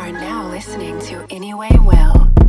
are now listening to Anyway Well.